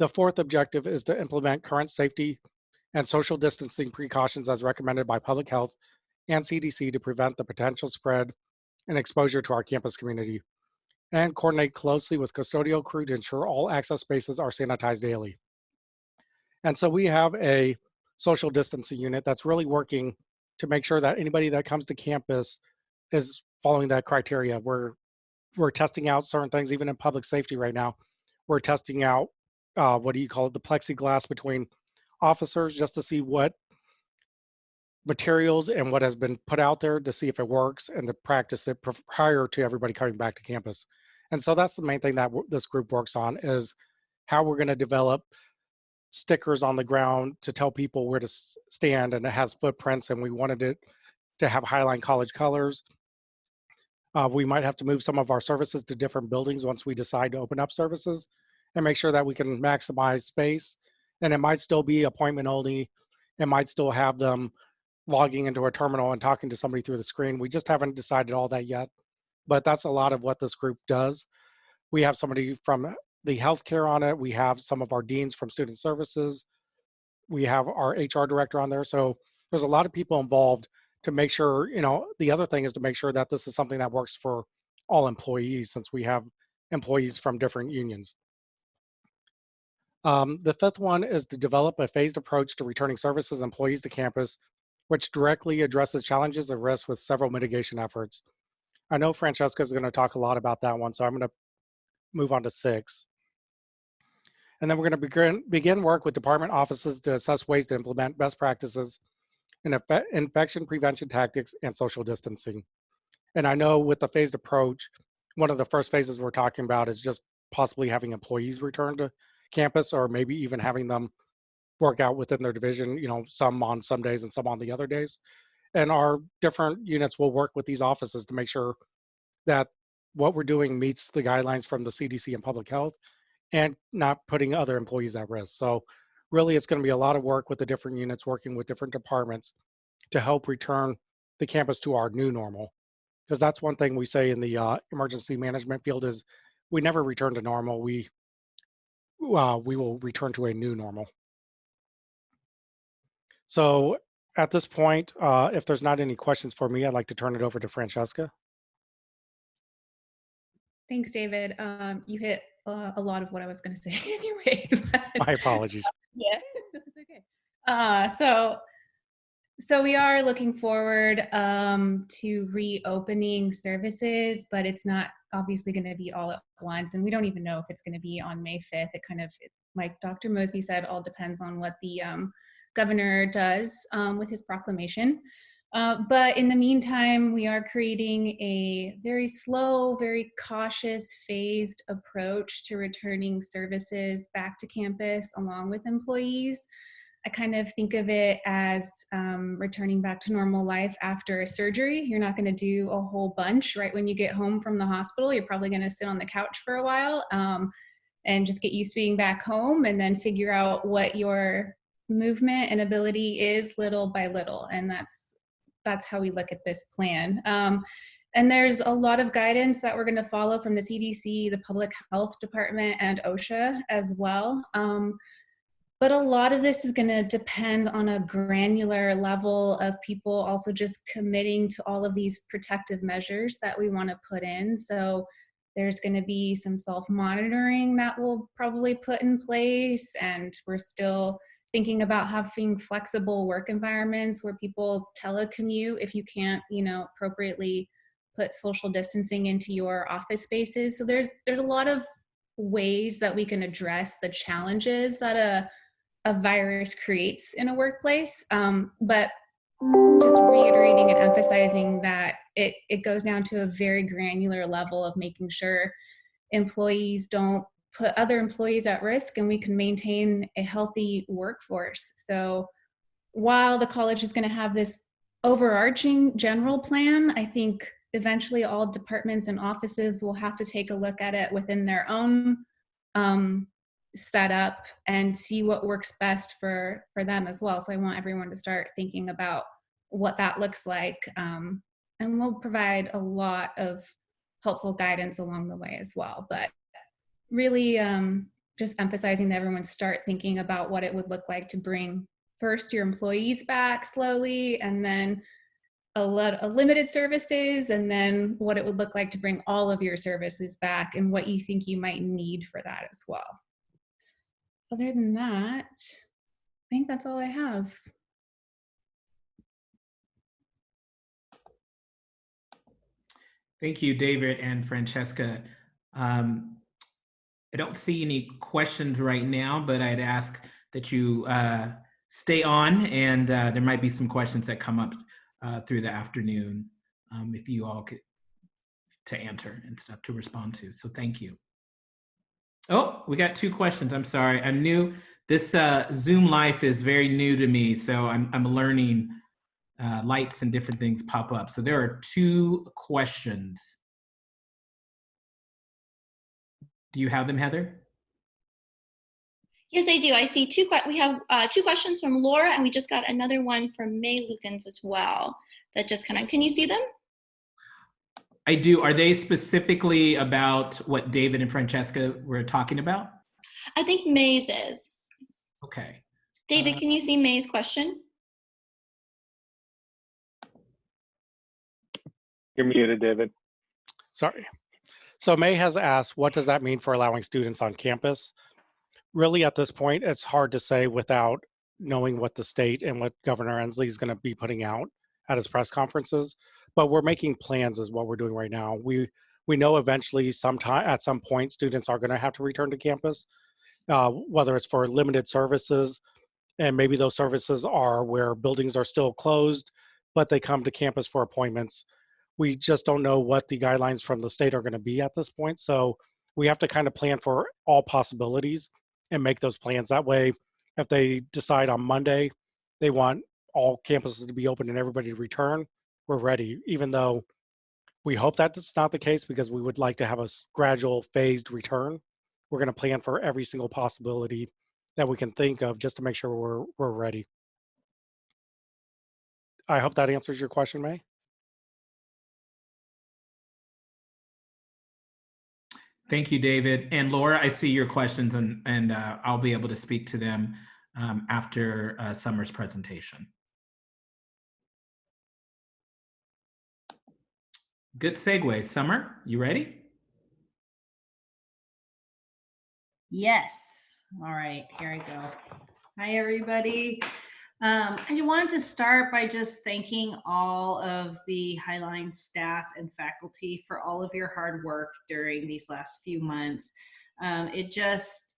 The fourth objective is to implement current safety and social distancing precautions as recommended by public health and CDC to prevent the potential spread and exposure to our campus community, and coordinate closely with custodial crew to ensure all access spaces are sanitized daily. And so we have a social distancing unit that's really working to make sure that anybody that comes to campus is following that criteria. We're we're testing out certain things, even in public safety right now. We're testing out uh, what do you call it, the plexiglass between officers just to see what materials and what has been put out there to see if it works and to practice it prior to everybody coming back to campus. And so that's the main thing that this group works on is how we're going to develop stickers on the ground to tell people where to stand and it has footprints and we wanted it to have Highline College colors. Uh, we might have to move some of our services to different buildings once we decide to open up services and make sure that we can maximize space. And it might still be appointment only. It might still have them logging into a terminal and talking to somebody through the screen. We just haven't decided all that yet, but that's a lot of what this group does. We have somebody from the healthcare on it. We have some of our deans from student services. We have our HR director on there. So there's a lot of people involved to make sure, you know, the other thing is to make sure that this is something that works for all employees since we have employees from different unions. Um, the fifth one is to develop a phased approach to returning services employees to campus, which directly addresses challenges and risks with several mitigation efforts. I know Francesca is going to talk a lot about that one, so I'm going to move on to six. And then we're going to begin, begin work with department offices to assess ways to implement best practices in infection prevention tactics and social distancing. And I know with the phased approach, one of the first phases we're talking about is just possibly having employees return to campus or maybe even having them work out within their division, you know, some on some days and some on the other days. And our different units will work with these offices to make sure that what we're doing meets the guidelines from the CDC and public health and not putting other employees at risk. So really it's going to be a lot of work with the different units working with different departments to help return the campus to our new normal because that's one thing we say in the uh, emergency management field is we never return to normal we uh, we will return to a new normal. So at this point uh, if there's not any questions for me i'd like to turn it over to francesca. Thanks david. Um, you hit uh, a lot of what i was going to say anyway my apologies. Yeah, that's okay. Uh, so, so we are looking forward um, to reopening services, but it's not obviously going to be all at once, and we don't even know if it's going to be on May 5th. It kind of, like Dr. Mosby said, all depends on what the um, governor does um, with his proclamation. Uh, but in the meantime, we are creating a very slow, very cautious, phased approach to returning services back to campus along with employees. I kind of think of it as um, returning back to normal life after a surgery. You're not going to do a whole bunch right when you get home from the hospital. You're probably going to sit on the couch for a while um, and just get used to being back home and then figure out what your movement and ability is little by little. And that's that's how we look at this plan. Um, and there's a lot of guidance that we're going to follow from the CDC, the Public Health Department, and OSHA as well. Um, but a lot of this is going to depend on a granular level of people also just committing to all of these protective measures that we want to put in. So there's going to be some self monitoring that we'll probably put in place, and we're still thinking about having flexible work environments where people telecommute if you can't, you know, appropriately put social distancing into your office spaces. So there's there's a lot of ways that we can address the challenges that a a virus creates in a workplace. Um, but just reiterating and emphasizing that it, it goes down to a very granular level of making sure employees don't put other employees at risk and we can maintain a healthy workforce. So while the college is going to have this overarching general plan, I think eventually all departments and offices will have to take a look at it within their own um, setup and see what works best for for them as well. So I want everyone to start thinking about what that looks like, um, and we'll provide a lot of helpful guidance along the way as well. But really um, just emphasizing that everyone start thinking about what it would look like to bring first your employees back slowly and then a lot a limited services and then what it would look like to bring all of your services back and what you think you might need for that as well. Other than that, I think that's all I have. Thank you, David and Francesca. Um, I don't see any questions right now, but I'd ask that you uh, stay on and uh, there might be some questions that come up uh, through the afternoon um, if you all could to answer and stuff to respond to. So thank you. Oh, we got two questions. I'm sorry. I'm new. This uh, Zoom life is very new to me, so I'm, I'm learning uh, lights and different things pop up. So there are two questions. Do you have them, Heather? Yes, I do. I see two. We have uh, two questions from Laura, and we just got another one from May Lukens as well. That just kind of. Can you see them? I do. Are they specifically about what David and Francesca were talking about? I think May's is. Okay. David, Uh, can you see May's question? You're muted, David. Sorry. So May has asked, what does that mean for allowing students on campus? Really, at this point, it's hard to say without knowing what the state and what Governor Inslee is going to be putting out at his press conferences. But we're making plans, is what we're doing right now. We we know eventually, sometime at some point, students are going to have to return to campus, uh, whether it's for limited services, and maybe those services are where buildings are still closed, but they come to campus for appointments we just don't know what the guidelines from the state are going to be at this point. So we have to kind of plan for all possibilities and make those plans. That way, if they decide on Monday they want all campuses to be open and everybody to return, we're ready. Even though we hope that's not the case because we would like to have a gradual phased return. We're going to plan for every single possibility that we can think of just to make sure we're we're ready. I hope that answers your question, May. Thank you, David. And Laura, I see your questions and, and uh, I'll be able to speak to them um, after uh, Summer's presentation. Good segue. Summer, you ready? Yes. All right, here I go. Hi, everybody. Um, I wanted to start by just thanking all of the Highline staff and faculty for all of your hard work during these last few months. Um, it just,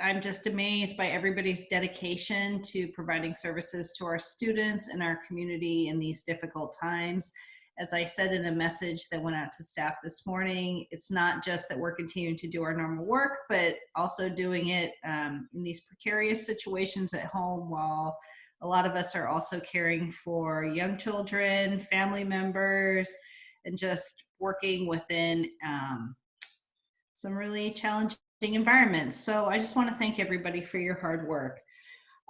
I'm just amazed by everybody's dedication to providing services to our students and our community in these difficult times. As I said in a message that went out to staff this morning, it's not just that we're continuing to do our normal work, but also doing it um, in these precarious situations at home while a lot of us are also caring for young children, family members, and just working within um, some really challenging environments. So I just want to thank everybody for your hard work.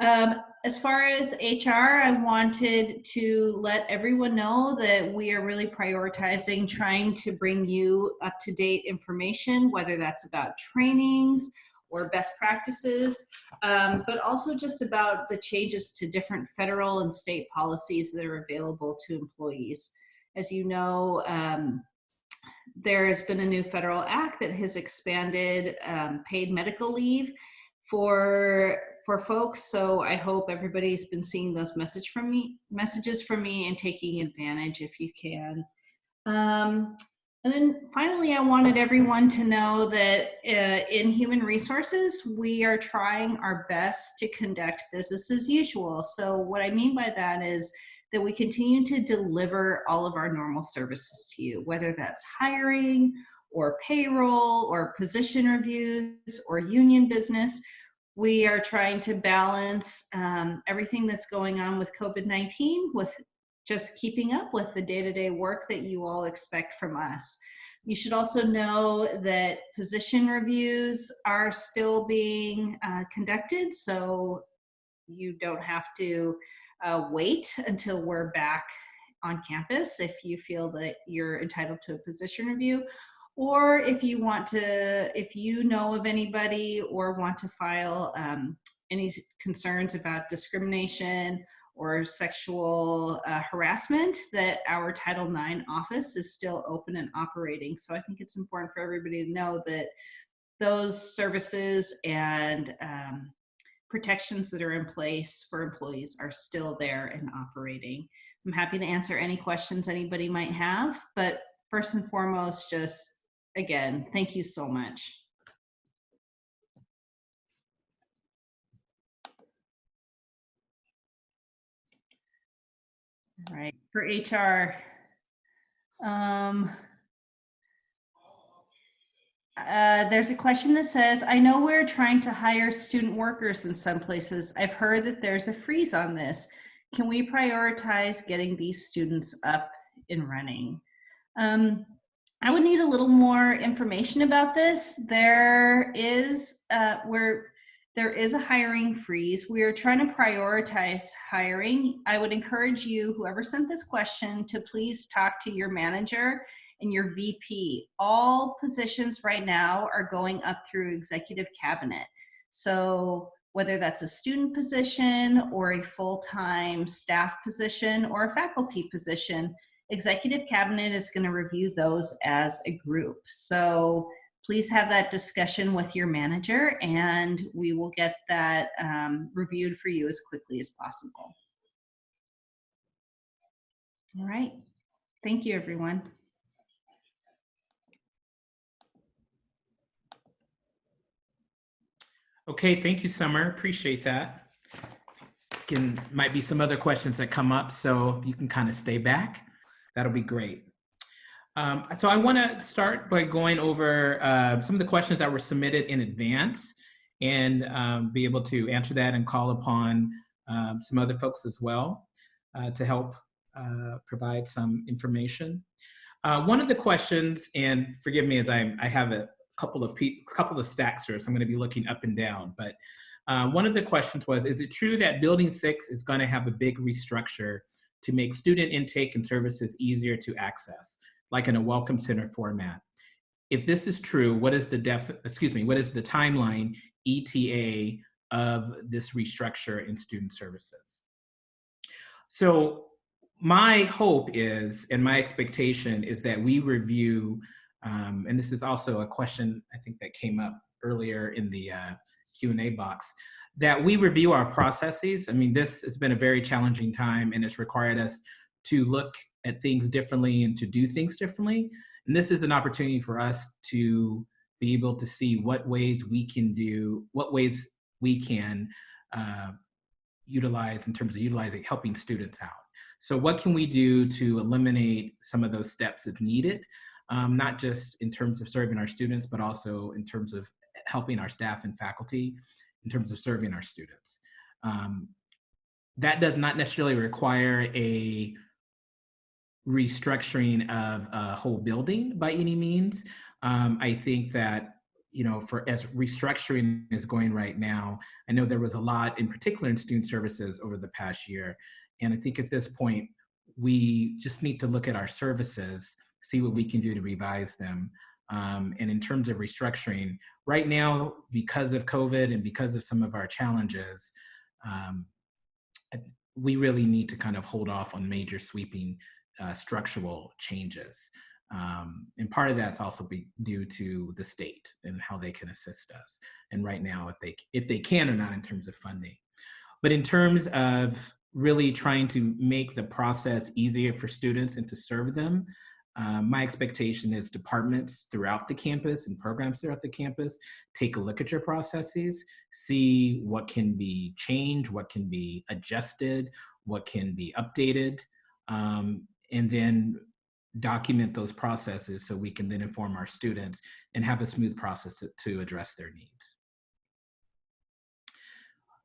Um, as far as HR, I wanted to let everyone know that we are really prioritizing trying to bring you up to date information, whether that's about trainings or best practices, um, but also just about the changes to different federal and state policies that are available to employees. As you know, um, there has been a new federal act that has expanded um, paid medical leave for for folks. So I hope everybody's been seeing those message from me, messages from me, and taking advantage if you can. Um, and then finally, I wanted everyone to know that uh, in human resources, we are trying our best to conduct business as usual. So what I mean by that is that we continue to deliver all of our normal services to you, whether that's hiring or payroll or position reviews or union business. We are trying to balance um, everything that's going on with COVID-19 with just keeping up with the day-to-day work that you all expect from us. You should also know that position reviews are still being uh, conducted, so you don't have to uh, wait until we're back on campus if you feel that you're entitled to a position review. Or if you want to, if you know of anybody or want to file um, any concerns about discrimination or sexual uh, harassment, that our Title IX office is still open and operating. So I think it's important for everybody to know that those services and um, protections that are in place for employees are still there and operating. I'm happy to answer any questions anybody might have, but first and foremost, just again, thank you so much. All right, for HR, um, uh, there's a question that says, I know we're trying to hire student workers in some places. I've heard that there's a freeze on this. Can we prioritize getting these students up and running? Um, I would need a little more information about this. There is, uh, there is a hiring freeze. We are trying to prioritize hiring. I would encourage you, whoever sent this question, to please talk to your manager and your VP. All positions right now are going up through executive cabinet. So whether that's a student position or a full-time staff position or a faculty position, executive cabinet is going to review those as a group. So please have that discussion with your manager and we will get that um, reviewed for you as quickly as possible. All right. Thank you, everyone. Okay, thank you, Summer. Appreciate that. Can might be some other questions that come up, so you can kind of stay back. That'll be great. Um, so I want to start by going over uh, some of the questions that were submitted in advance and um, be able to answer that and call upon um, some other folks as well uh, to help uh, provide some information. Uh, one of the questions, and forgive me as I, I have a couple of couple of stacks here, so I'm going to be looking up and down. But uh, one of the questions was, is it true that Building 6 is going to have a big restructure to make student intake and services easier to access, like in a welcome center format? If this is true, what is the def excuse me, what is the timeline ETA of this restructure in student services? So my hope is, and my expectation is that we review um, and this is also a question I think that came up earlier in the uh, Q&A box, that we review our processes. I mean, this has been a very challenging time and it's required us to look at things differently and to do things differently. And this is an opportunity for us to be able to see what ways we can do, what ways we can uh, utilize in terms of utilizing, helping students out. So what can we do to eliminate some of those steps if needed? um, not just in terms of serving our students, but also in terms of helping our staff and faculty, in terms of serving our students. Um, that does not necessarily require a restructuring of a whole building by any means. Um, I think that you know, for as restructuring is going right now, I know there was a lot, in particular in student services over the past year. And I think at this point, we just need to look at our services see what we can do to revise them. Um, and in terms of restructuring, right now, because of COVID and because of some of our challenges, um, we really need to kind of hold off on major sweeping uh, structural changes. Um, and part of that's also be due to the state and how they can assist us. And right now, if they, if they can or not in terms of funding. But in terms of really trying to make the process easier for students and to serve them, um, my expectation is departments throughout the campus and programs throughout the campus take a look at your processes, see what can be changed, what can be adjusted, what can be updated, um, and then document those processes so we can then inform our students and have a smooth process to, to address their needs.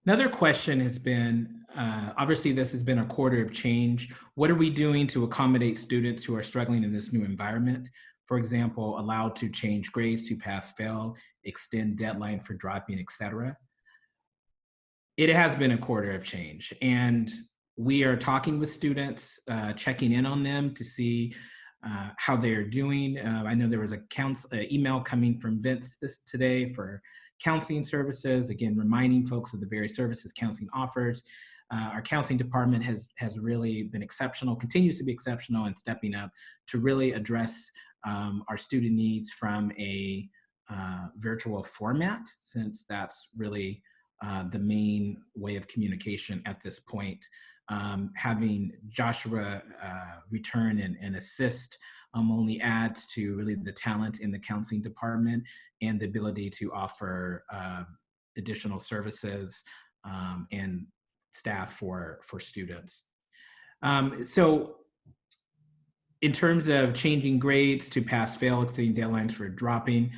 Another question has been, uh, obviously this has been a quarter of change. What are we doing to accommodate students who are struggling in this new environment? For example, allowed to change grades to pass fail, extend deadline for dropping, etc. It has been a quarter of change and we are talking with students, uh, checking in on them to see uh, how they're doing. Uh, I know there was a counsel, uh, email coming from Vince this today for counseling services. Again, reminding folks of the various services counseling offers. Uh, our counseling department has has really been exceptional, continues to be exceptional, and stepping up to really address um, our student needs from a uh, virtual format, since that's really uh, the main way of communication at this point. Um, having Joshua uh, return and, and assist um, only adds to really the talent in the counseling department and the ability to offer uh, additional services um, and staff for, for students. Um, so in terms of changing grades to pass fail, exceeding deadlines for dropping,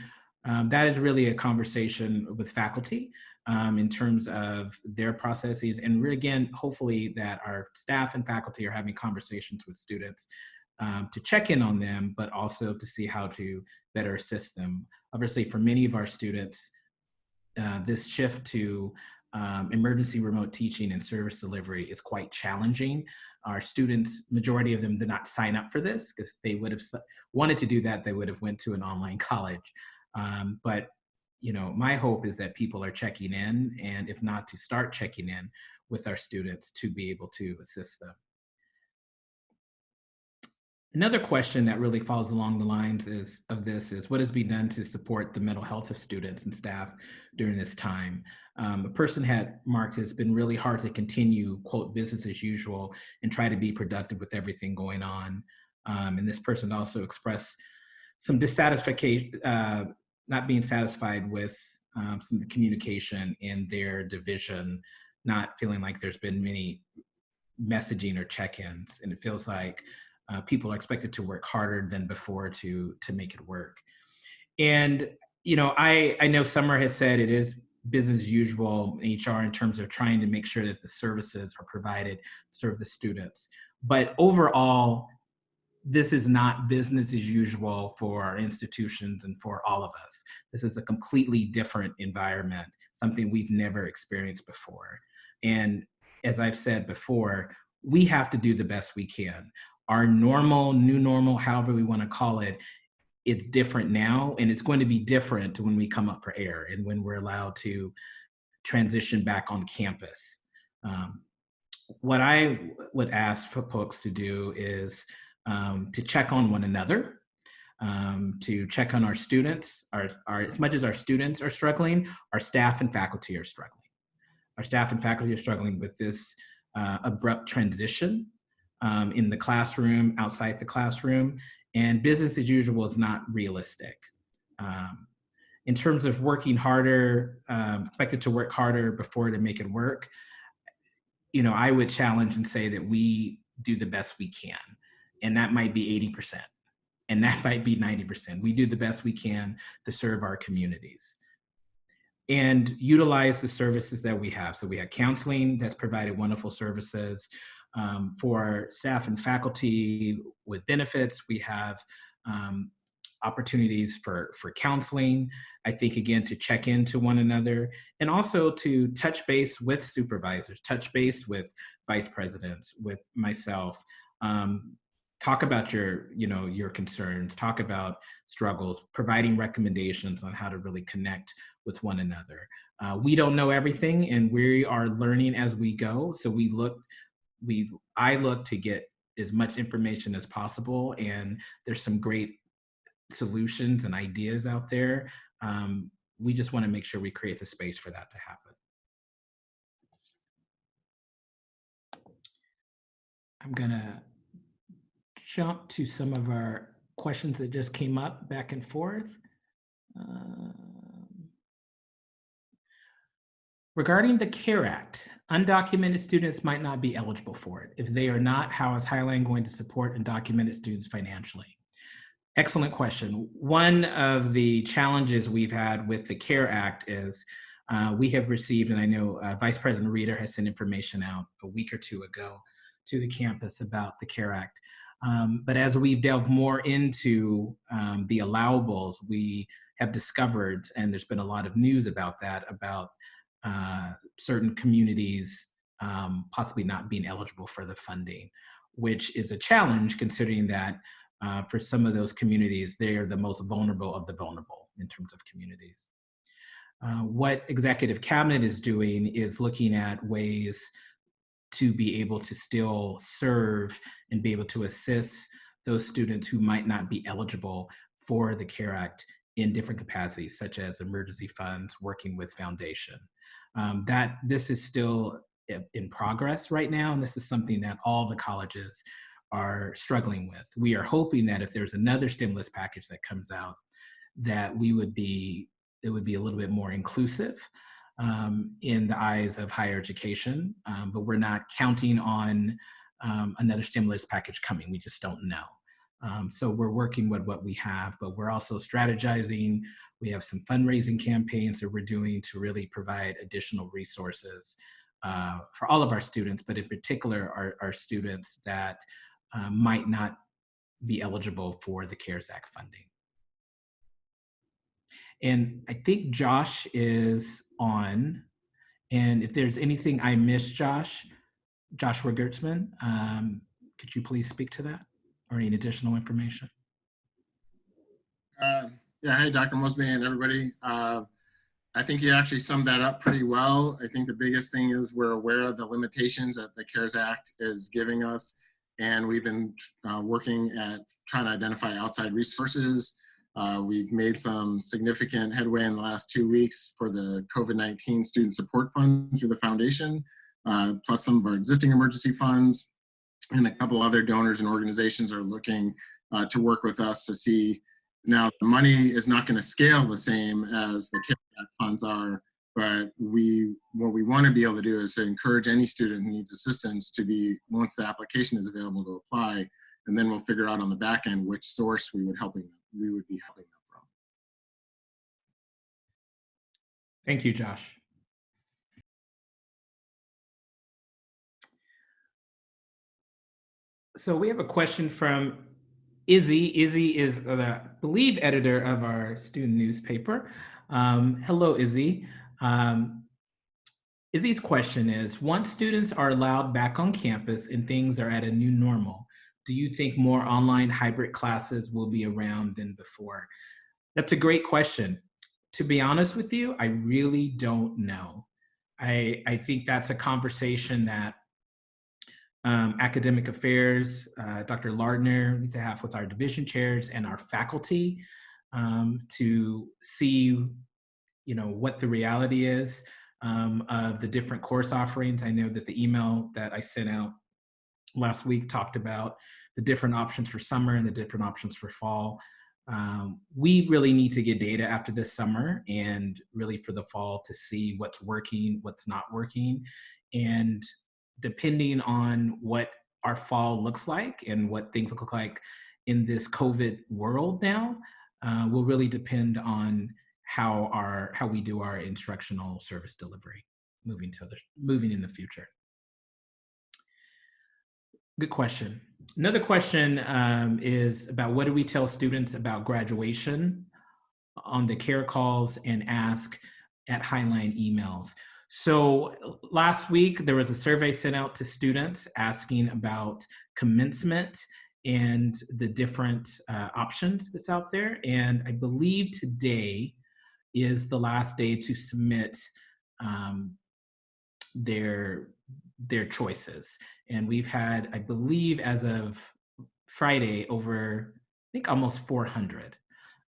um, that is really a conversation with faculty um, in terms of their processes. And again, hopefully that our staff and faculty are having conversations with students um, to check in on them, but also to see how to better assist them. Obviously, for many of our students, uh, this shift to um, emergency remote teaching and service delivery is quite challenging. Our students, majority of them did not sign up for this because they would have wanted to do that, they would have went to an online college. Um, but you know, my hope is that people are checking in and if not to start checking in with our students to be able to assist them. Another question that really follows along the lines is, of this is what has been done to support the mental health of students and staff during this time? Um, a person had marked it's been really hard to continue, quote, business as usual and try to be productive with everything going on. Um, and this person also expressed some dissatisfaction, uh, not being satisfied with um, some communication in their division, not feeling like there's been many messaging or check-ins. And it feels like uh, people are expected to work harder than before to to make it work. And you know, I I know Summer has said it is business as usual in HR in terms of trying to make sure that the services are provided serve the students. But overall, this is not business as usual for our institutions and for all of us. This is a completely different environment, something we've never experienced before. And as I've said before, we have to do the best we can our normal, new normal, however we want to call it, it's different now and it's going to be different when we come up for air and when we're allowed to transition back on campus. Um, what I would ask for folks to do is um, to check on one another, um, to check on our students, our, our, as much as our students are struggling, our staff and faculty are struggling. Our staff and faculty are struggling with this uh, abrupt transition um, in the classroom, outside the classroom, and business as usual is not realistic. Um, in terms of working harder, um, expected to work harder before to make it work, you know, I would challenge and say that we do the best we can. And that might be 80%. And that might be 90%. We do the best we can to serve our communities and utilize the services that we have. So we have counseling that's provided wonderful services. Um, for staff and faculty with benefits, we have um, opportunities for, for counseling. I think, again, to check into one another and also to touch base with supervisors, touch base with vice presidents, with myself. Um, talk about your you know your concerns talk about struggles providing recommendations on how to really connect with one another uh, we don't know everything and we are learning as we go so we look we I look to get as much information as possible, and there's some great solutions and ideas out there. Um, we just want to make sure we create the space for that to happen. I'm gonna jump to some of our questions that just came up back and forth. Uh, Regarding the CARE Act, undocumented students might not be eligible for it. If they are not, how is Highline going to support undocumented students financially? Excellent question. One of the challenges we've had with the CARE Act is uh, we have received, and I know uh, Vice President Reeder has sent information out a week or two ago to the campus about the CARE Act. Um, but as we've delved more into um, the allowables, we have discovered, and there's been a lot of news about that, about uh, certain communities um, possibly not being eligible for the funding, which is a challenge considering that uh, for some of those communities, they are the most vulnerable of the vulnerable in terms of communities. Uh, what executive cabinet is doing is looking at ways to be able to still serve and be able to assist those students who might not be eligible for the CARE Act in different capacities, such as emergency funds, working with foundation. Um, that this is still in progress right now, and this is something that all the colleges are struggling with. We are hoping that if there's another stimulus package that comes out, that we would be it would be a little bit more inclusive um, in the eyes of higher education, um, but we're not counting on um, another stimulus package coming. We just don't know. Um, so we're working with what we have, but we're also strategizing. We have some fundraising campaigns that we're doing to really provide additional resources uh, for all of our students, but in particular our, our students that uh, might not be eligible for the CARES Act funding. And I think Josh is on. And if there's anything I missed, Josh, Joshua Gertzman, um, could you please speak to that or any additional information? Uh, yeah, hey, Dr. Mosby and everybody. Uh, I think you actually summed that up pretty well. I think the biggest thing is we're aware of the limitations that the CARES Act is giving us. And we've been uh, working at trying to identify outside resources. Uh, we've made some significant headway in the last two weeks for the COVID-19 Student Support Fund through the foundation, uh, plus some of our existing emergency funds. And a couple other donors and organizations are looking uh, to work with us to see now the money is not going to scale the same as the Act funds are, but we what we want to be able to do is to encourage any student who needs assistance to be once the application is available to apply, and then we'll figure out on the back end which source we would helping we would be helping them from. Thank you, Josh. So we have a question from Izzy. Izzy is the, believe, editor of our student newspaper. Um, hello, Izzy. Um, Izzy's question is, once students are allowed back on campus and things are at a new normal, do you think more online hybrid classes will be around than before? That's a great question. To be honest with you, I really don't know. I, I think that's a conversation that um, academic affairs, uh, Dr. Lardner to have with our division chairs and our faculty um, to see, you know, what the reality is um, of the different course offerings. I know that the email that I sent out last week talked about the different options for summer and the different options for fall. Um, we really need to get data after this summer and really for the fall to see what's working, what's not working. And depending on what our fall looks like and what things look like in this COVID world now, uh, will really depend on how our how we do our instructional service delivery moving to other moving in the future. Good question. Another question um, is about what do we tell students about graduation on the care calls and ask at Highline emails. So last week there was a survey sent out to students asking about commencement and the different uh, options that's out there. And I believe today is the last day to submit um, their their choices. And we've had, I believe, as of Friday, over I think almost 400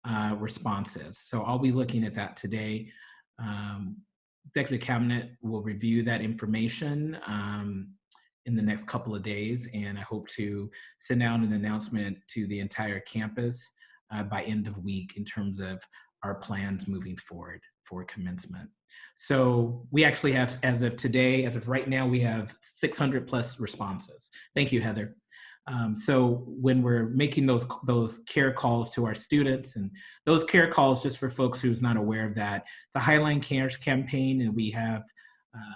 uh, responses. So I'll be looking at that today. Um, Executive Cabinet will review that information um, in the next couple of days, and I hope to send out an announcement to the entire campus uh, by end of week in terms of our plans moving forward for commencement. So we actually have, as of today, as of right now, we have 600 plus responses. Thank you, Heather. Um, so when we're making those those care calls to our students and those care calls, just for folks who's not aware of that, it's a Highline Cares campaign, and we have uh,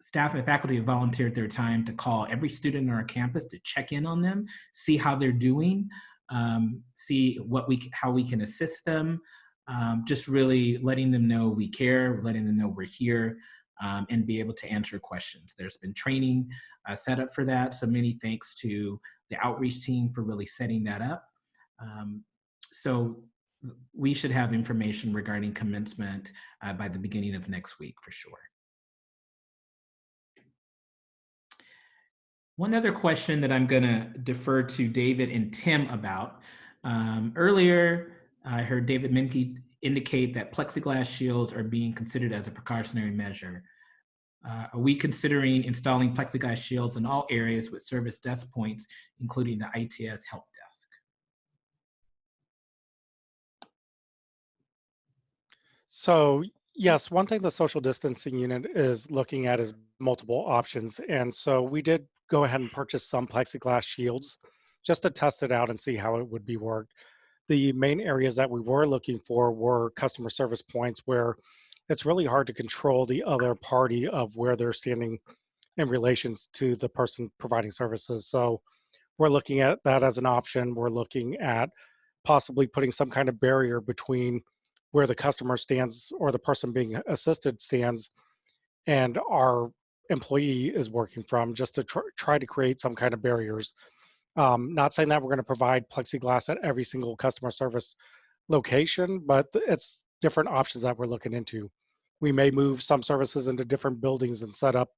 staff and faculty have volunteered their time to call every student on our campus to check in on them, see how they're doing, um, see what we how we can assist them, um, just really letting them know we care, letting them know we're here, um, and be able to answer questions. There's been training uh, set up for that, so many thanks to the outreach team for really setting that up. Um, so we should have information regarding commencement uh, by the beginning of next week for sure. One other question that I'm going to defer to David and Tim about. Um, earlier, I heard David Menke indicate that plexiglass shields are being considered as a precautionary measure. Uh, are we considering installing plexiglass shields in all areas with service desk points, including the ITS help desk? So yes, one thing the social distancing unit is looking at is multiple options. And so we did go ahead and purchase some plexiglass shields just to test it out and see how it would be worked. The main areas that we were looking for were customer service points where it's really hard to control the other party of where they're standing in relations to the person providing services. So we're looking at that as an option. We're looking at possibly putting some kind of barrier between where the customer stands or the person being assisted stands and our employee is working from just to tr- try to create some kind of barriers. Um, not saying that we're going to provide plexiglass at every single customer service location, but it's different options that we're looking into. We may move some services into different buildings and set up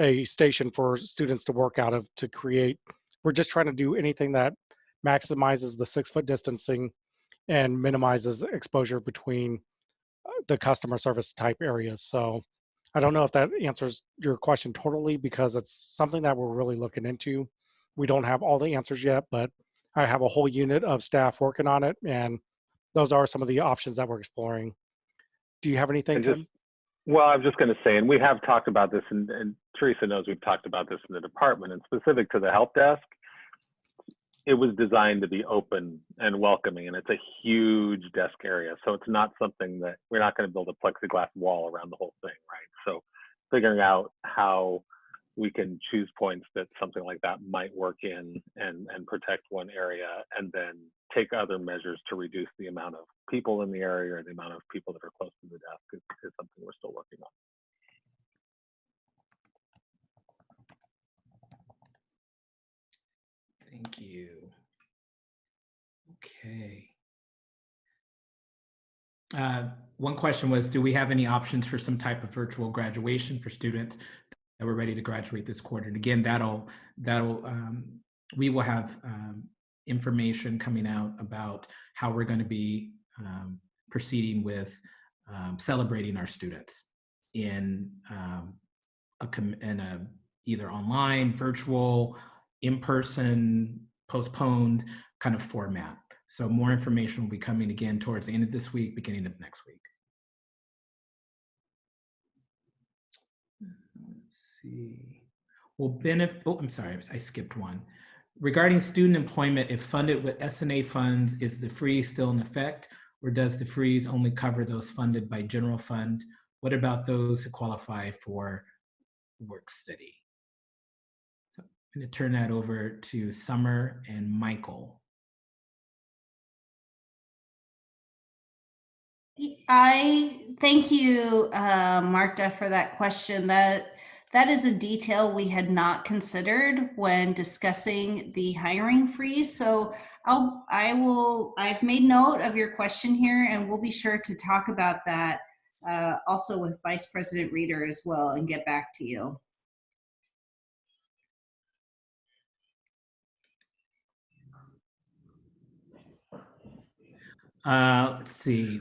a station for students to work out of to create. We're just trying to do anything that maximizes the six foot distancing and minimizes exposure between uh, the customer service type areas. So I don't know if that answers your question totally because it's something that we're really looking into. We don't have all the answers yet, but I have a whole unit of staff working on it, and those are some of the options that we're exploring. Do you have anything, just-? Well, I was just going to say, and we have talked about this, and, and Teresa knows we've talked about this in the department, and specific to the help desk, it was designed to be open and welcoming, and it's a huge desk area. So it's not something that we're not going to build a plexiglass wall around the whole thing, right? So figuring out how we can choose points that something like that might work in and, and protect one area and then take other measures to reduce the amount of people in the area or the amount of people that are close to the desk is, is something we're still working on. Thank you. Okay. Uh, one question was, do we have any options for some type of virtual graduation for students that were ready to graduate this quarter? And again, that'll, that'll, um, we will have um, information coming out about how we're going to be um, proceeding with um, celebrating our students in um, a, com- in a either online, virtual, in-person, postponed kind of format. So more information will be coming again towards the end of this week, beginning of next week. See. Will benefit, oh, I'm sorry, I skipped one. Regarding student employment, if funded with SNA funds, is the freeze still in effect? Or does the freeze only cover those funded by general fund? What about those who qualify for work study? So I'm to turn that over to Summer and Michael. I thank you, uh, Marta, for that question. That that is a detail we had not considered when discussing the hiring freeze. So I'll I will I've made note of your question here, and we'll be sure to talk about that uh, also with Vice President Reeder as well, and get back to you. Uh, let's see.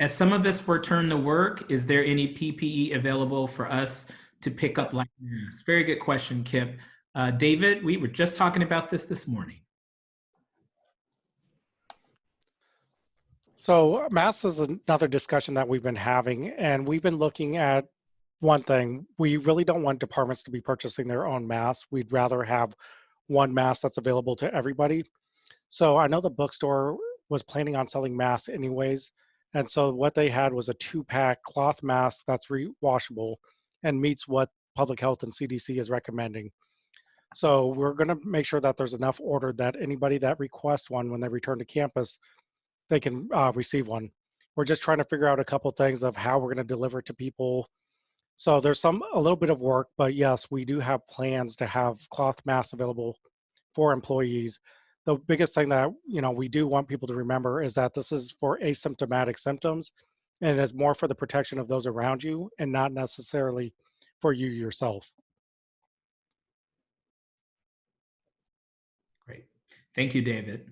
As some of us return to work, is there any PPE available for us to pick up like masks? Very good question, Kip. Uh, David, we were just talking about this this morning. So masks is another discussion that we've been having, and we've been looking at one thing. We really don't want departments to be purchasing their own masks. We'd rather have one mask that's available to everybody. So I know the bookstore was planning on selling masks anyways. And so what they had was a two pack cloth mask that's rewashable and meets what public health and CDC is recommending. So we're going to make sure that there's enough ordered that anybody that requests one when they return to campus, they can uh, receive one. We're just trying to figure out a couple things of how we're going to deliver to people. So there's some a little bit of work, but yes, we do have plans to have cloth masks available for employees. the biggest thing that you know we do want people to remember is that this is for asymptomatic symptoms and it's more for the protection of those around you and not necessarily for you yourself. Great. Thank you, David.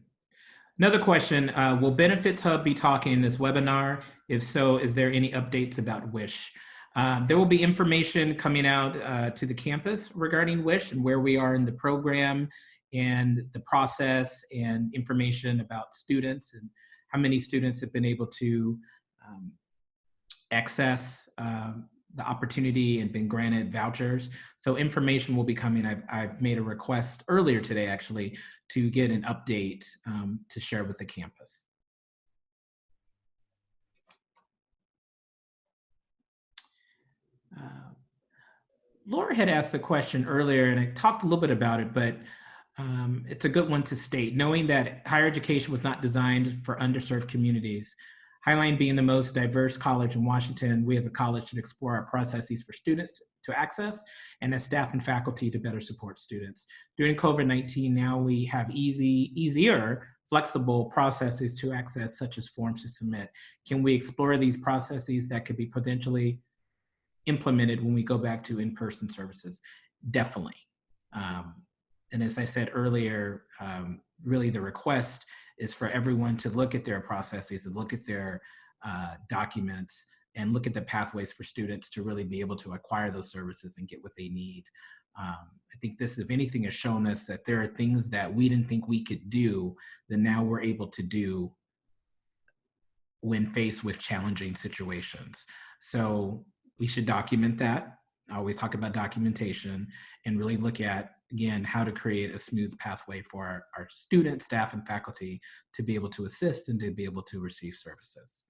Another question, uh, will Benefits Hub be talking in this webinar? If so, is there any updates about WISH? Uh, there will be information coming out uh, to the campus regarding WISH and where we are in the program and the process and information about students and how many students have been able to um, access um, the opportunity and been granted vouchers. So information will be coming. I've, I've made a request earlier today actually to get an update um, to share with the campus. Uh, Laura had asked a question earlier and I talked a little bit about it, but um, it's a good one to state. Knowing that higher education was not designed for underserved communities, Highline being the most diverse college in Washington, we as a college should explore our processes for students to, access and as staff and faculty to better support students. During COVID-19, now we have easy, easier, flexible processes to access such as forms to submit. Can we explore these processes that could be potentially implemented when we go back to in-person services? Definitely. Um, and as I said earlier, um, really the request is for everyone to look at their processes and look at their uh, documents and look at the pathways for students to really be able to acquire those services and get what they need. Um, I think this, if anything, has shown us that there are things that we didn't think we could do that now we're able to do when faced with challenging situations. So we should document that. I always talk about documentation and really look at again, how to create a smooth pathway for our, our students, staff, and faculty to be able to assist and to be able to receive services.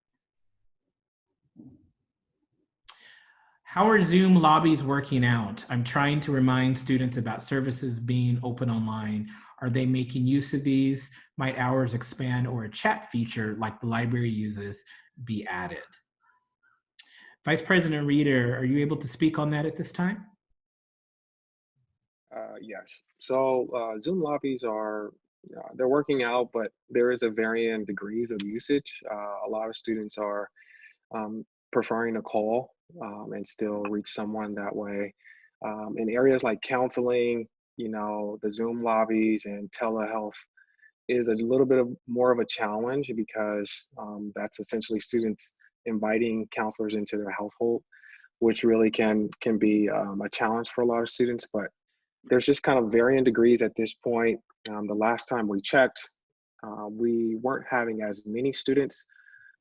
How are Zoom lobbies working out? I'm trying to remind students about services being open online. Are they making use of these? Might hours expand or a chat feature like the library uses be added? Vice President Reeder, are you able to speak on that at this time? Uh, yes. So uh, Zoom lobbies are uh, they're working out, but there is a varying degrees of usage. Uh, a lot of students are um, preferring to call um, and still reach someone that way. Um, in areas like counseling, you know, the Zoom lobbies and telehealth is a little bit of more of a challenge because um, that's essentially students inviting counselors into their household, which really can can be um, a challenge for a lot of students. But there's just kind of varying degrees at this point. Um, the last time we checked, uh, we weren't having as many students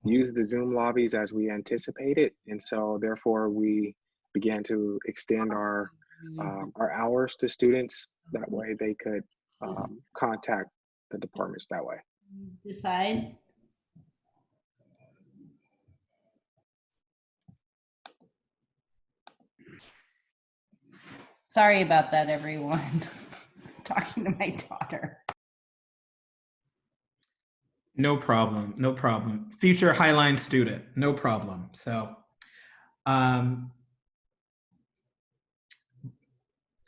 use the Zoom lobbies as we anticipated, and so therefore we began to extend our um, our hours to students. That way, they could um, contact the departments that way. Decide. Sorry about that, everyone. Talking to my daughter. No problem, no problem. Future Highline student, no problem. So um,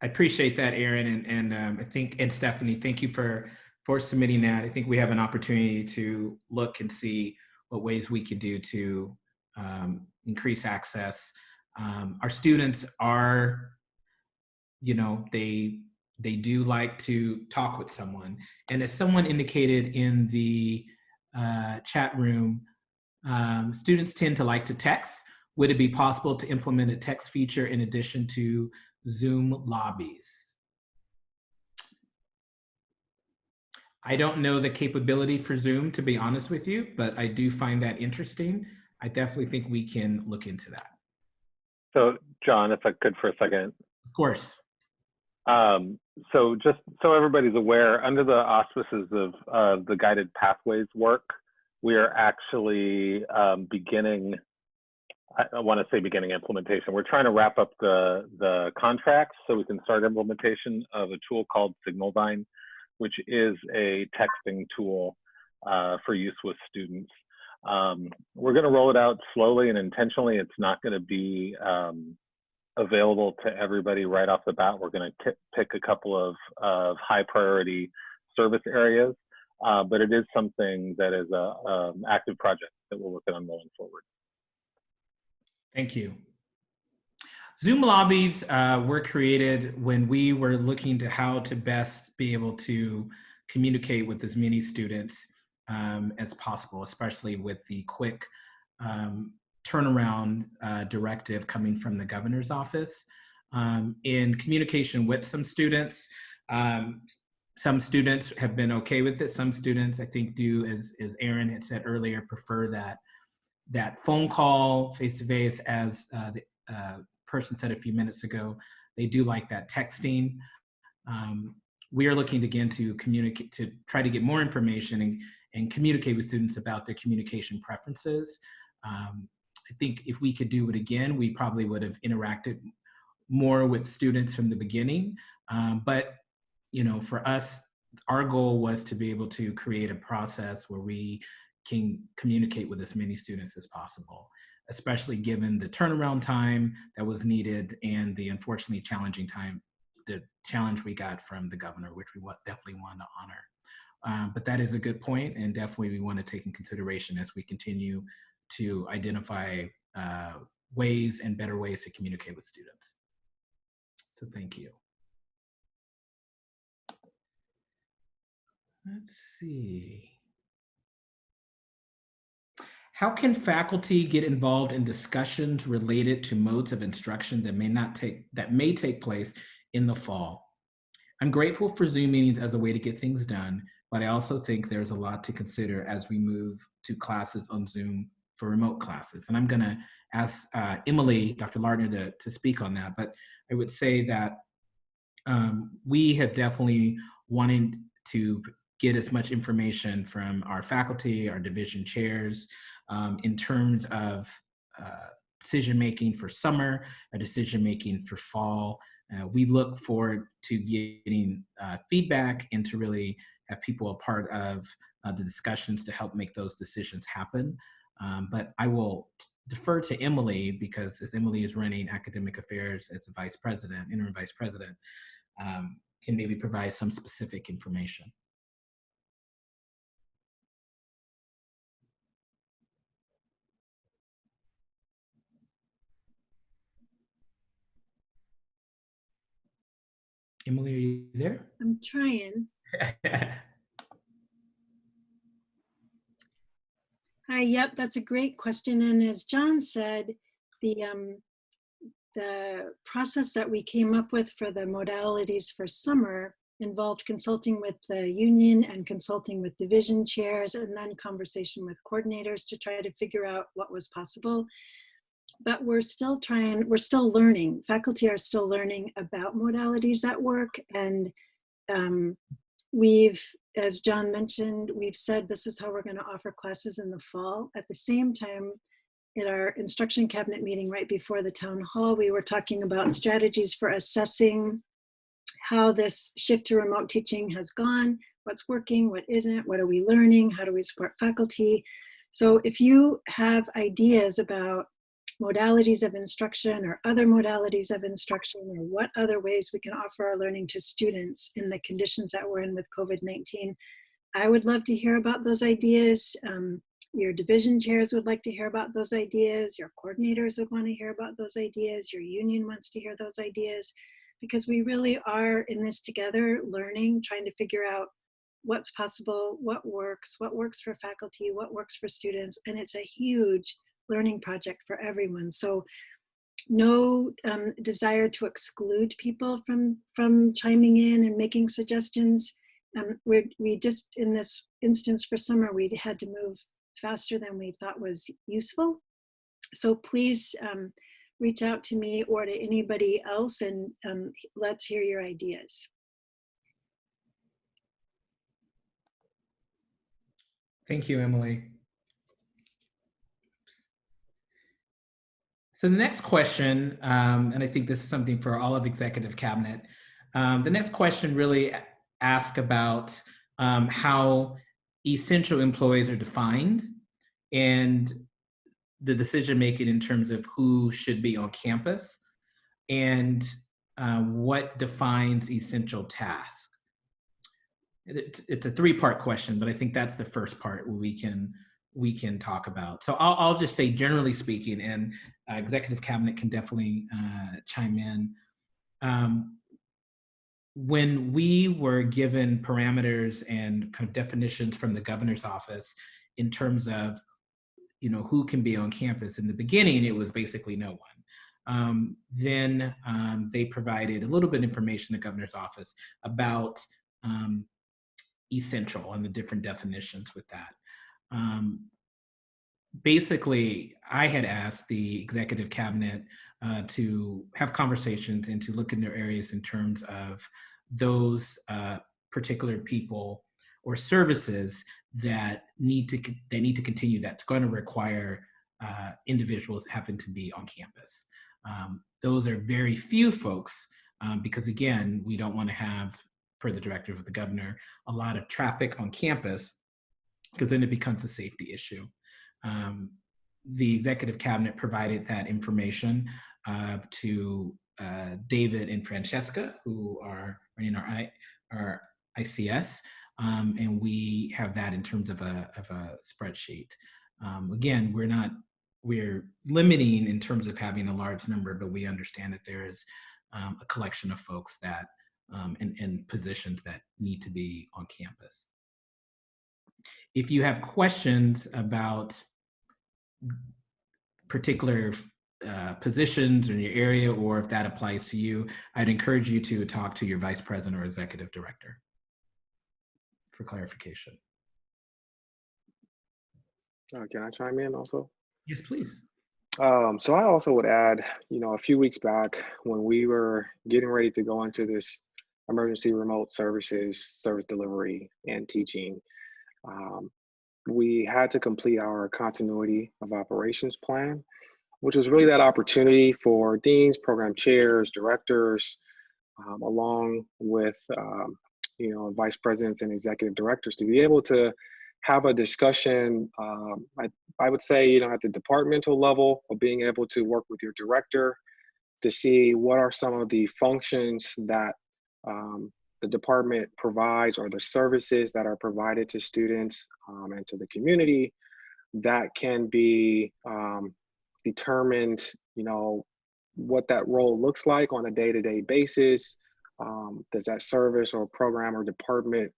I appreciate that, Aaron, and, and um, I think, and Stephanie, thank you for, for submitting that. I think we have an opportunity to look and see what ways we could do to um, increase access. Um, our students are you know they they do like to talk with someone. And as someone indicated in the uh, chat room um, students tend to like to text. Would it be possible to implement a text feature in addition to zoom lobbies? I don't know the capability for zoom to be honest with you but i do find that interesting. I definitely think we can look into that. So, John, if I could for a second, of course Um, so just so everybody's aware, under the auspices of uh, the guided pathways work, we are actually um, beginning, I, want to say beginning implementation. We're trying to wrap up the, the contracts so we can start implementation of a tool called Signalvine, which is a texting tool uh, for use with students. Um, we're going to roll it out slowly and intentionally. It's not going to be um, available to everybody right off the bat. We're going to pick a couple of, of high priority service areas uh, but it is something that is an um active project that we're working on going forward. Thank you. Zoom lobbies uh, were created when we were looking to how to best be able to communicate with as many students um, as possible, especially with the quick um, turnaround uh, directive coming from the governor's office. Um, in communication with some students, um, some students have been okay with it. Some students, I think, do, as, as Aaron had said earlier, prefer that that phone call face to face, as uh, the uh, person said a few minutes ago. They do like that texting. Um, we are looking again to communicate, to try to get more information and, and communicate with students about their communication preferences. Um, I think if we could do it again, we probably would have interacted more with students from the beginning. Um, but, you know, for us, our goal was to be able to create a process where we can communicate with as many students as possible, especially given the turnaround time that was needed and the unfortunately challenging time, the challenge we got from the governor, which we definitely want to honor. Um, but that is a good point, and definitely we want to take in consideration as we continue to identify uh, ways and better ways to communicate with students. So thank you. Let's see. How can faculty get involved in discussions related to modes of instruction that may not take that may take place in the fall? I'm grateful for Zoom meetings as a way to get things done, but I also think there's a lot to consider as we move to classes on Zoom for remote classes. And I'm gonna ask uh, Emily, Dr. Lardner to, to speak on that, but I would say that um, we have definitely wanted to get as much information from our faculty, our division chairs, um, in terms of uh, decision making for summer, a decision making for fall. Uh, we look forward to getting uh, feedback and to really have people a part of uh, the discussions to help make those decisions happen. Um, but I will defer to Emily because as Emily is running academic affairs as the vice president, interim vice president, um, can maybe provide some specific information. Emily, are you there? I'm trying. Yep, that's a great question. And as John said, the um, the process that we came up with for the modalities for summer involved consulting with the union and consulting with division chairs and then conversation with coordinators to try to figure out what was possible. But we're still trying, we're still learning. Faculty are still learning about modalities at work and um, we've, as John mentioned, we've said this is how we're going to offer classes in the fall. At the same time, in our instruction cabinet meeting right before the town hall, we were talking about strategies for assessing how this shift to remote teaching has gone, what's working, what isn't, what are we learning, how do we support faculty. So if you have ideas about modalities of instruction or other modalities of instruction or what other ways we can offer our learning to students in the conditions that we're in with COVID-19, I would love to hear about those ideas. Um, your division chairs would like to hear about those ideas. Your coordinators would want to hear about those ideas. Your union wants to hear those ideas because we really are in this together, learning, trying to figure out what's possible, what works, what works for faculty, what works for students. And it's a huge learning project for everyone. So no um, desire to exclude people from, from chiming in and making suggestions. Um, we we just, in this instance for summer, we had to move faster than we thought was useful. So please um, reach out to me or to anybody else and um, let's hear your ideas. Thank you, Emily. So the next question, um, and I think this is something for all of executive cabinet. Um, the next question really asks about um, how essential employees are defined and the decision making in terms of who should be on campus and uh, what defines essential tasks. it's, it's a three-part question, but I think that's the first part where we can we can talk about. So I'll, I'll just say, generally speaking, and uh, executive cabinet can definitely uh, chime in. Um, when we were given parameters and kind of definitions from the governor's office in terms of, you know, who can be on campus, in the beginning, it was basically no one. Um, then um, they provided a little bit of information, the governor's office, about um, essential and the different definitions with that. Um, basically, I had asked the executive cabinet uh, to have conversations and to look in their areas in terms of those uh, particular people or services that need to they need to continue that's going to require uh, individuals having to be on campus. Um, those are very few folks um, because again, we don't want to have, per the directive of the governor, a lot of traffic on campus because then it becomes a safety issue. Um, the executive cabinet provided that information uh, to uh, David and Francesca, who are running our, I, our ICS, um, and we have that in terms of a, of a spreadsheet. Um, again, we're not, we're limiting in terms of having a large number, but we understand that there is um, a collection of folks that, um, and, and positions that need to be on campus. If you have questions about particular uh, positions in your area or if that applies to you, I'd encourage you to talk to your vice president or executive director for clarification. Uh, can I chime in also? Yes, please. Um, so I also would add, you know, a few weeks back when we were getting ready to go into this emergency remote services, service delivery, and teaching, um, we had to complete our continuity of operations plan, which was really that opportunity for deans, program chairs, directors, um, along with um, you know vice presidents and executive directors to be able to have a discussion. Um, I, I would say you know at the departmental level of being able to work with your director to see what are some of the functions that um, the department provides or the services that are provided to students um, and to the community that can be um, determined, you know, what that role looks like on a day-to-day basis. Um, does that service or program or department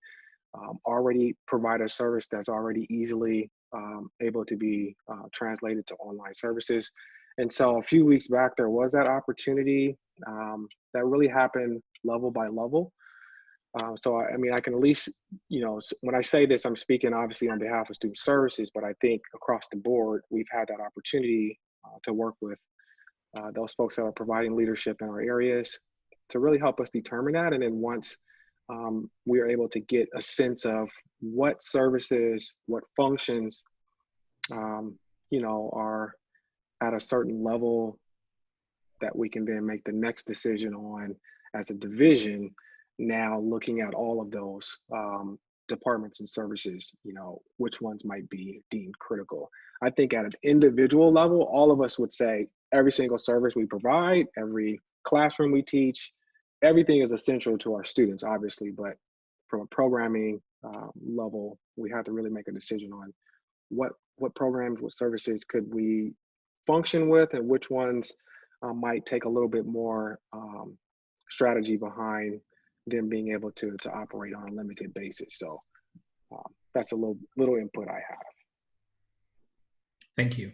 um, already provide a service that's already easily um, able to be uh, translated to online services? And so a few weeks back, there was that opportunity um, that really happened level by level. Uh, so, I, I, mean, I can at least, you know, when I say this, I'm speaking obviously on behalf of student services, but I think across the board, we've had that opportunity uh, to work with uh, those folks that are providing leadership in our areas to really help us determine that. And then once um, we are able to get a sense of what services, what functions, um, you know, are at a certain level that we can then make the next decision on as a division now looking at all of those um, departments and services, you know, which ones might be deemed critical. I think at an individual level, all of us would say every single service we provide, every classroom we teach, everything is essential to our students, obviously, but from a programming uh, level, we have to really make a decision on what what programs, what services could we function with, and which ones uh, might take a little bit more um, strategy behind them being able to to operate on a limited basis. So um, that's a little little input I have. Thank you.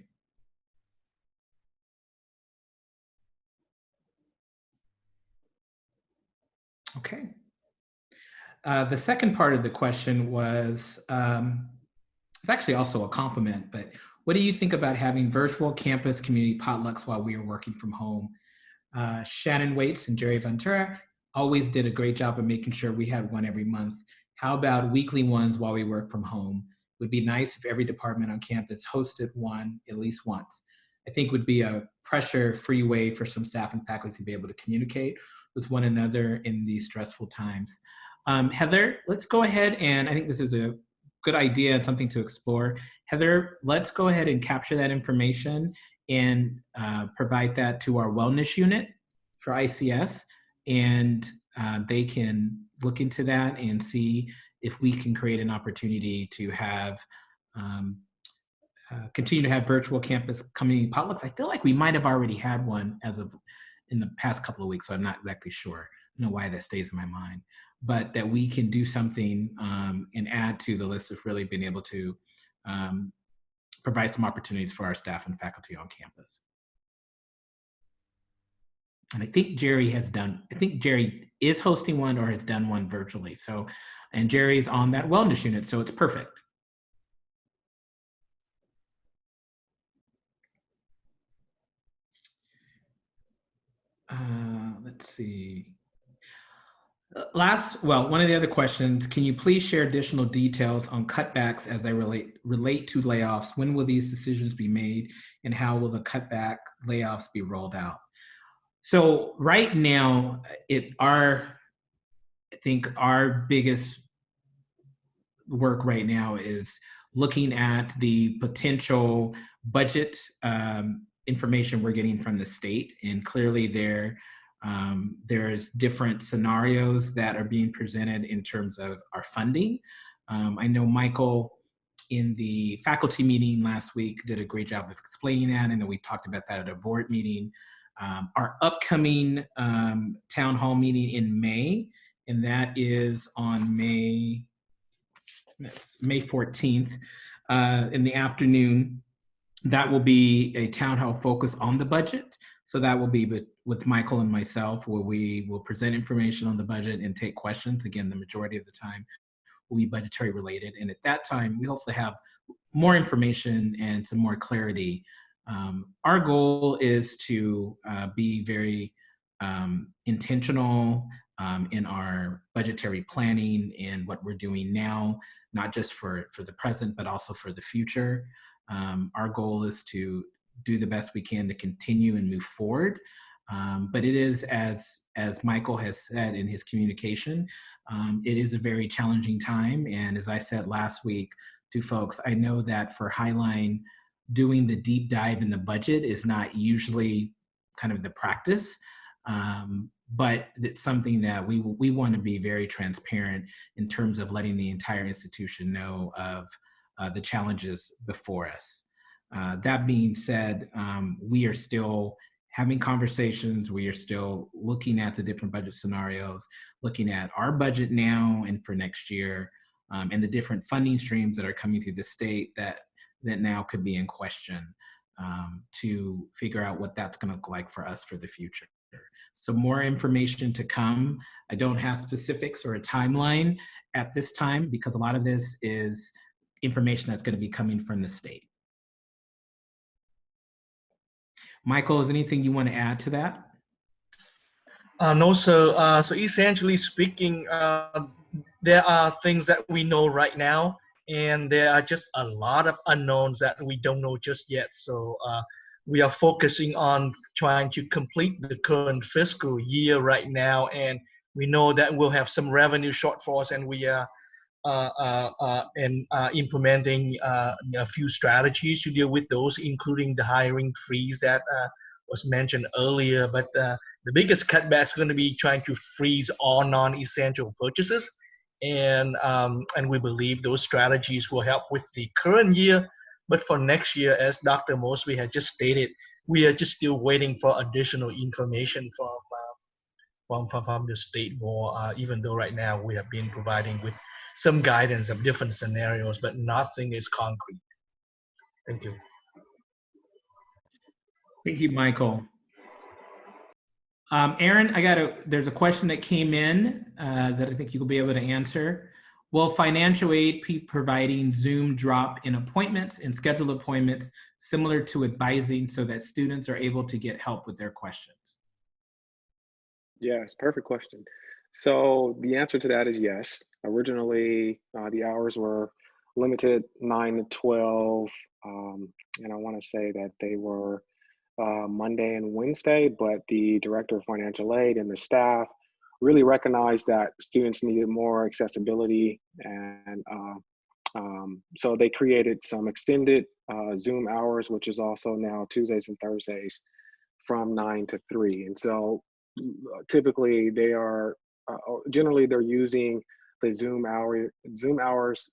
Okay. Uh, the second part of the question was, um, it's actually also a compliment, but what do you think about having virtual campus community potlucks while we are working from home? Uh, Shannon Waits and Jerry Ventura always did a great job of making sure we had one every month. How about weekly ones while we work from home? Would be nice if every department on campus hosted one at least once. I think would be a pressure-free way for some staff and faculty to be able to communicate with one another in these stressful times. Um, Heather, let's go ahead and I think this is a good idea and something to explore. Heather, let's go ahead and capture that information and uh, provide that to our wellness unit for ICS and uh, they can look into that and see if we can create an opportunity to have um, uh, continue to have virtual campus community potlucks. I feel like we might have already had one as of in the past couple of weeks, so I'm not exactly sure. I know why that stays in my mind, but that we can do something um, and add to the list of really being able to um, provide some opportunities for our staff and faculty on campus. And I think Jerry has done, I think Jerry is hosting one or has done one virtually. So, and Jerry's on that wellness unit, so it's perfect. Uh, let's see. Uh, Last, well, one of the other questions, can you please share additional details on cutbacks as they relate relate to layoffs? When will these decisions be made and how will the cutback layoffs be rolled out? So right now, it our I think our biggest work right now is looking at the potential budget um, information we're getting from the state, and clearly there um, there's different scenarios that are being presented in terms of our funding. Um, I know Michael in the faculty meeting last week did a great job of explaining that, and then we talked about that at a board meeting. Um, our upcoming um, town hall meeting in May, and that is on May, May 14th uh, in the afternoon. That will be a town hall focus on the budget. So that will be with, with Michael and myself, where we will present information on the budget and take questions. Again, the majority of the time will be budgetary related. And at that time, we hopefully have more information and some more clarity. Um, our goal is to uh, be very um, intentional um, in our budgetary planning and what we're doing now, not just for, for the present, but also for the future. Um, our goal is to do the best we can to continue and move forward. Um, but it is, as, as Michael has said in his communication, um, it is a very challenging time. And as I said last week to folks, I know that for Highline, doing the deep dive in the budget is not usually kind of the practice. Um, but it's something that we we want to be very transparent in terms of letting the entire institution know of uh, the challenges before us. Uh, that being said, um, we are still having conversations. We are still looking at the different budget scenarios, looking at our budget now and for next year, um, and the different funding streams that are coming through the state that that now could be in question um, to figure out what that's going to look like for us for the future. So more information to come. I don't have specifics or a timeline at this time because a lot of this is information that's going to be coming from the state. Michael, is anything you want to add to that? Uh, no, sir. Uh, so essentially speaking, uh, there are things that we know right now, and there are just a lot of unknowns that we don't know just yet. So uh, we are focusing on trying to complete the current fiscal year right now, and we know that we'll have some revenue shortfalls, and we are uh, uh, uh, and uh, implementing uh, a few strategies to deal with those, including the hiring freeze that was mentioned earlier. But the biggest cutback is going to be trying to freeze all non-essential purchases, and um, and we believe those strategies will help with the current year. But for next year, as Dr. Mosby had just stated, we are just still waiting for additional information from from, from, from the state more. even though right now we have been providing with some guidance of different scenarios, but nothing is concrete. Thank you. Thank you, Michael. Um, Aaron, I got a, there's a question that came in uh, that I think you'll be able to answer. Will financial aid be providing Zoom drop in appointments and scheduled appointments similar to advising so that students are able to get help with their questions? Yes, perfect question. So the answer to that is yes. Originally, uh, the hours were limited 9 to 12. Um, and I want to say that they were uh, Monday and Wednesday, but the director of financial aid and the staff really recognized that students needed more accessibility. And uh, um, so they created some extended uh, Zoom hours, which is also now Tuesdays and Thursdays from 9 to 3. And so typically they are uh, generally they're using the Zoom hour Zoom hours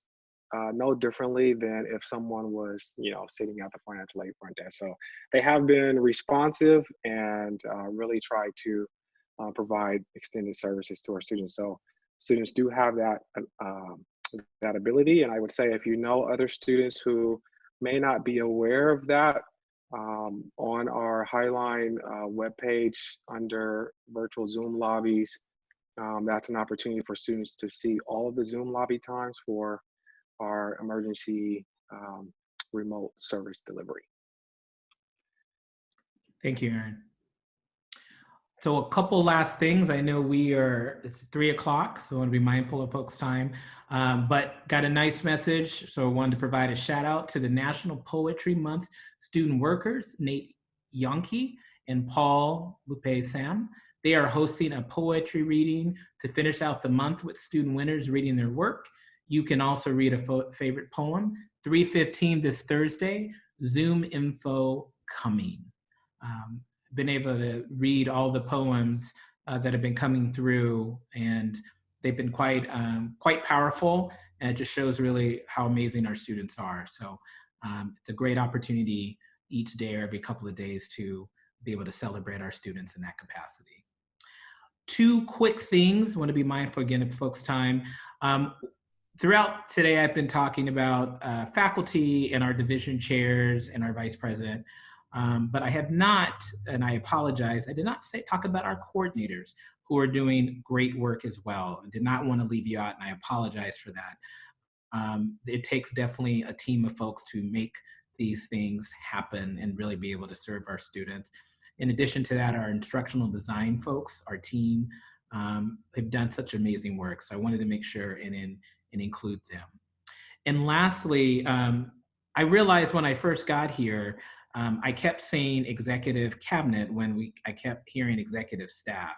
uh, no differently than if someone was, you know, sitting at the financial aid front desk. So they have been responsive and uh, really try to uh, provide extended services to our students. So students do have that um, that ability, and I would say if you know other students who may not be aware of that, um, on our Highline uh, webpage under virtual Zoom lobbies, um, that's an opportunity for students to see all of the Zoom lobby times for our emergency um, remote service delivery. Thank you, Aaron. So a couple last things. I know we are, it's three o'clock, so I want to be mindful of folks' time. Um, but got a nice message, so I wanted to provide a shout out to the National Poetry Month student workers, Nate Yonke and Paul Lupe Sam. They are hosting a poetry reading to finish out the month with student winners reading their work. You can also read a favorite poem. 3.15 this Thursday, Zoom info coming. Um, been able to read all the poems uh, that have been coming through and they've been quite, um, quite powerful and it just shows really how amazing our students are. So um, it's a great opportunity each day or every couple of days to be able to celebrate our students in that capacity. Two quick things, want to be mindful again of folks' time. Um, throughout today, I've been talking about uh, faculty and our division chairs and our vice president, um, but I have not, and I apologize, I did not say talk about our coordinators who are doing great work as well. I did not want to leave you out, and I apologize for that. Um, it takes definitely a team of folks to make these things happen and really be able to serve our students. In addition to that, our instructional design folks, our team, um, have done such amazing work. So I wanted to make sure and, in, and include them. And lastly, um, I realized when I first got here, um, I kept saying executive cabinet when we I kept hearing executive staff.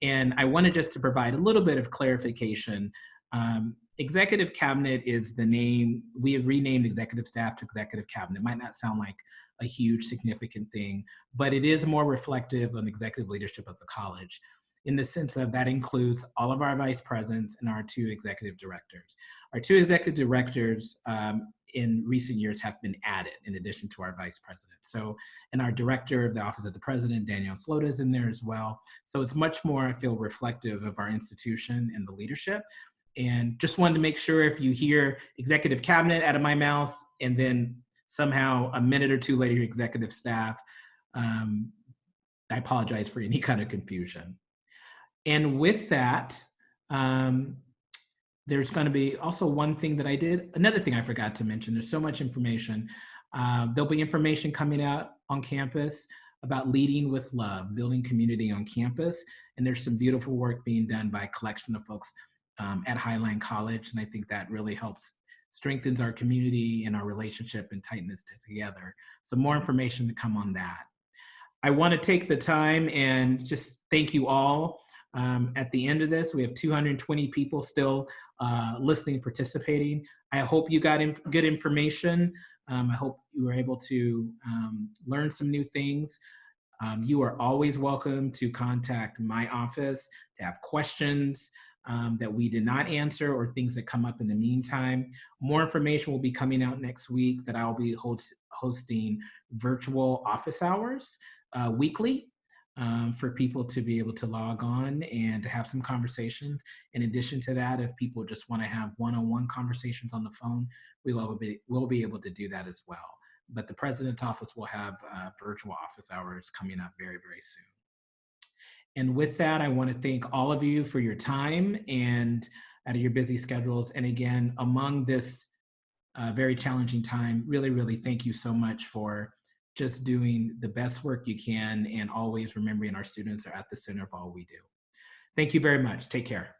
And I wanted just to provide a little bit of clarification. Um, executive cabinet is the name, we have renamed executive staff to executive cabinet. It might not sound like a huge significant thing, but it is more reflective of executive leadership of the college in the sense of that includes all of our vice presidents and our two executive directors. Our two executive directors um, in recent years have been added in addition to our vice president. So, and our director of the office of the president, Daniel Slota is in there as well. So it's much more, I feel, reflective of our institution and the leadership. And just wanted to make sure if you hear executive cabinet out of my mouth and then somehow a minute or two later, executive staff, um, I apologize for any kind of confusion. And with that, um, there's going to be also one thing that I did, another thing I forgot to mention. There's so much information. Uh, there'll be information coming out on campus about leading with love, building community on campus. And there's some beautiful work being done by a collection of folks um, at Highline College. And I think that really helps strengthens our community and our relationship and tightness together. So more information to come on that. I want to take the time and just thank you all. Um, at the end of this, we have 220 people still uh, listening, participating. I hope you got good information. Um, I hope you were able to um, learn some new things. Um, you are always welcome to contact my office to have questions um, that we did not answer or things that come up in the meantime. More information will be coming out next week that I'll be host hosting virtual office hours uh, weekly um, for people to be able to log on and to have some conversations. In addition to that, if people just want to have one-on-one -on -one conversations on the phone, we will be, we'll be able to do that as well. But the president's office will have uh, virtual office hours coming up very, very soon. And with that, I want to thank all of you for your time and out of your busy schedules. And again, among this uh, very challenging time, really, really thank you so much for just doing the best work you can and always remembering our students are at the center of all we do. Thank you very much. Take care.